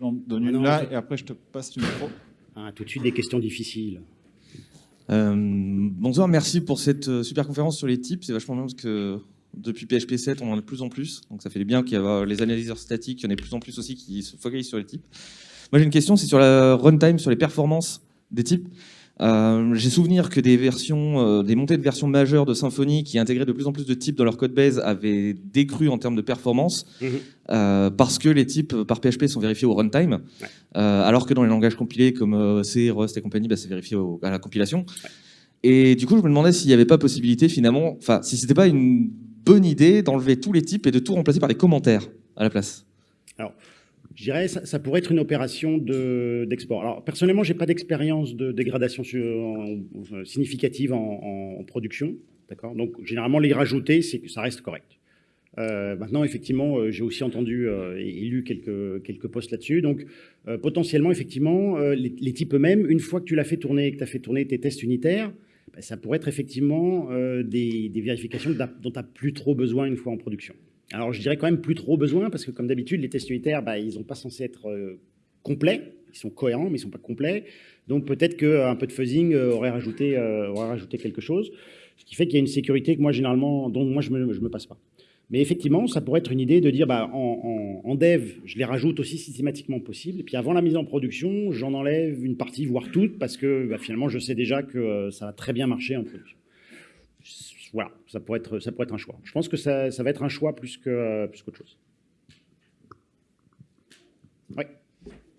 j'en donne une là et après je te passe le micro. Ah, tout de suite des questions difficiles. Euh, bonsoir, merci pour cette super conférence sur les types. C'est vachement bien parce que depuis PHP 7, on en a de plus en plus. Donc ça fait bien qu'il y ait les analyseurs statiques, il y en ait de plus en plus aussi qui se focalisent sur les types. Moi j'ai une question, c'est sur la runtime, sur les performances des types. Euh, j'ai souvenir que des versions, euh, des montées de versions majeures de Symfony qui intégraient de plus en plus de types dans leur code base avaient décru en termes de performance mhm. euh, parce que les types par PHP sont vérifiés au runtime, alors que dans les langages compilés comme C, Rust et compagnie, bah, c'est vérifié à la compilation. Et du coup, je me demandais s'il n'y avait pas possibilité finalement, enfin, si c'était pas une bonne idée d'enlever tous les types et de tout remplacer par des commentaires à la place. Alors, je dirais ça, ça pourrait être une opération d'export. Alors personnellement, j'ai pas d'expérience de dégradation significative en, production, d'accord? Donc généralement les rajouter, ça reste correct. Euh, maintenant, effectivement, euh, j'ai aussi entendu euh, et lu quelques, quelques posts là-dessus. Donc, potentiellement, effectivement, les, types eux-mêmes, une fois que tu l'as fait tourner, que tu as fait tourner tes tests unitaires, bah, ça pourrait être effectivement des, des, vérifications dont tu n'as plus trop besoin une fois en production. Alors, je dirais quand même plus trop besoin, parce que comme d'habitude, les tests unitaires, bah, ils n'ont pas censé être euh, complets. Ils sont cohérents, mais ils ne sont pas complets. Donc, peut-être qu'un euh, peu de fuzzing euh, aurait, rajouté, aurait rajouté quelque chose. Ce qui fait qu'il y a une sécurité que moi, généralement, dont moi, je ne me, me, passe pas. Mais effectivement, ça pourrait être une idée de dire, bah, en, dev, je les rajoute aussi systématiquement possible. Et puis, avant la mise en production, j'en enlève une partie, voire toute, parce que bah, finalement, je sais déjà que ça va très bien marcher en production voilà, ça pourrait, être, ça pourrait être un choix. Je pense que ça, va être un choix plus qu'autre plus chose. Oui.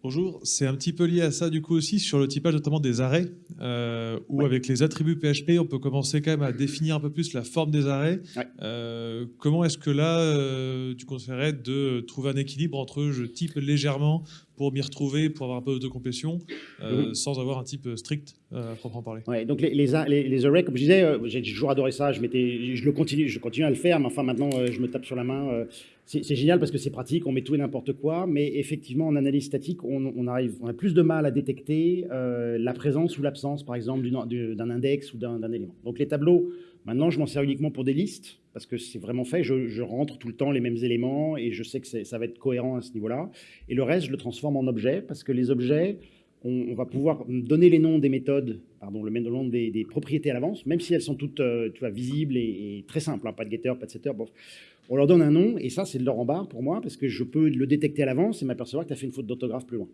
Bonjour, c'est un petit peu lié à ça du coup aussi sur le typage notamment des arrêts, euh, où avec les attributs PHP, on peut commencer quand même à définir un peu plus la forme des arrêts. Euh, comment est-ce que là, euh, tu conseillerais de trouver un équilibre entre je type légèrement pour m'y retrouver, pour avoir un peu de complétion, euh, mhm. sans avoir un type strict euh, à proprement parler? Ouais, donc les, les, les, arrays, comme je disais, euh, j'ai toujours adoré ça, je, je, le continue, je continue à le faire, mais enfin maintenant je me tape sur la main. C'est génial parce que c'est pratique, on met tout et n'importe quoi, mais effectivement en analyse statique, on, arrive, a plus de mal à détecter la présence ou l'absence, par exemple, d'un index ou d'un élément. Donc les tableaux, maintenant je m'en sers uniquement pour des listes, parce que c'est vraiment fait, je, rentre tout le temps les mêmes éléments et je sais que ça va être cohérent à ce niveau-là. Et le reste, je le transforme en objet, parce que les objets, on, va pouvoir donner les noms des méthodes, pardon, le nom des, des propriétés à l'avance, même si elles sont toutes euh, visibles et, très simples, hein, pas de getter, pas de setter, bon. On leur donne un nom, et ça, c'est de leur en barre pour moi, parce que je peux le détecter à l'avance et m'apercevoir que tu as fait une faute d'orthographe plus loin.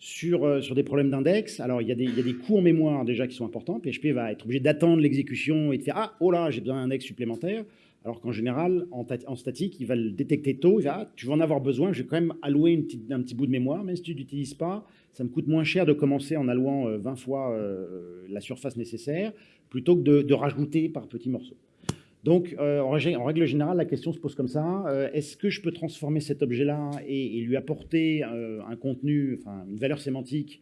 Sur, euh, sur, des problèmes d'index, alors il y, a des, il y, a des en mémoire déjà qui sont importants. PHP va être obligé d'attendre l'exécution et de faire Ah, oh là, j'ai besoin d'un index supplémentaire. Alors qu'en général, en, statique, il va le détecter tôt. Il va, ah, tu vas en avoir besoin, je vais quand même allouer une petite, un petit bout de mémoire, même si tu n'utilises pas. Ça me coûte moins cher de commencer en allouant 20 euh, fois euh, la surface nécessaire plutôt que de, rajouter par petits morceaux. Donc, en, règle générale, la question se pose comme ça. Est-ce que je peux transformer cet objet-là et, lui apporter un contenu, enfin une valeur sémantique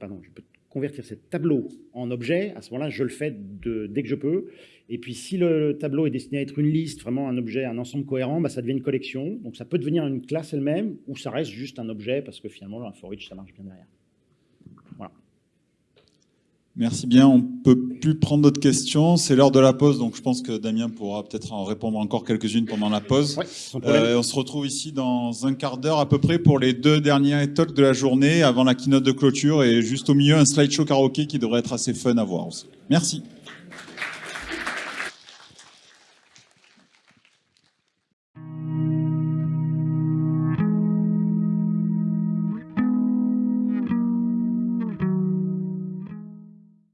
Pardon, je peux convertir ce tableau en objet. À ce moment-là, je le fais dès que je peux. Et puis, si le tableau est destiné à être une liste, vraiment un objet, un ensemble cohérent, bah, ça devient une collection. Donc, ça peut devenir une classe elle-même, ou ça reste juste un objet, parce que finalement, un for ça marche bien derrière. Merci bien. On ne peut plus prendre d'autres questions. C'est l'heure de la pause, donc je pense que Damien pourra peut-être en répondre encore quelques-unes pendant la pause. Euh, on se retrouve ici dans un quart d'heure à peu près pour les deux derniers talks de la journée, avant la keynote de clôture, et juste au milieu, un slideshow karaoké qui devrait être assez fun à voir aussi. Merci.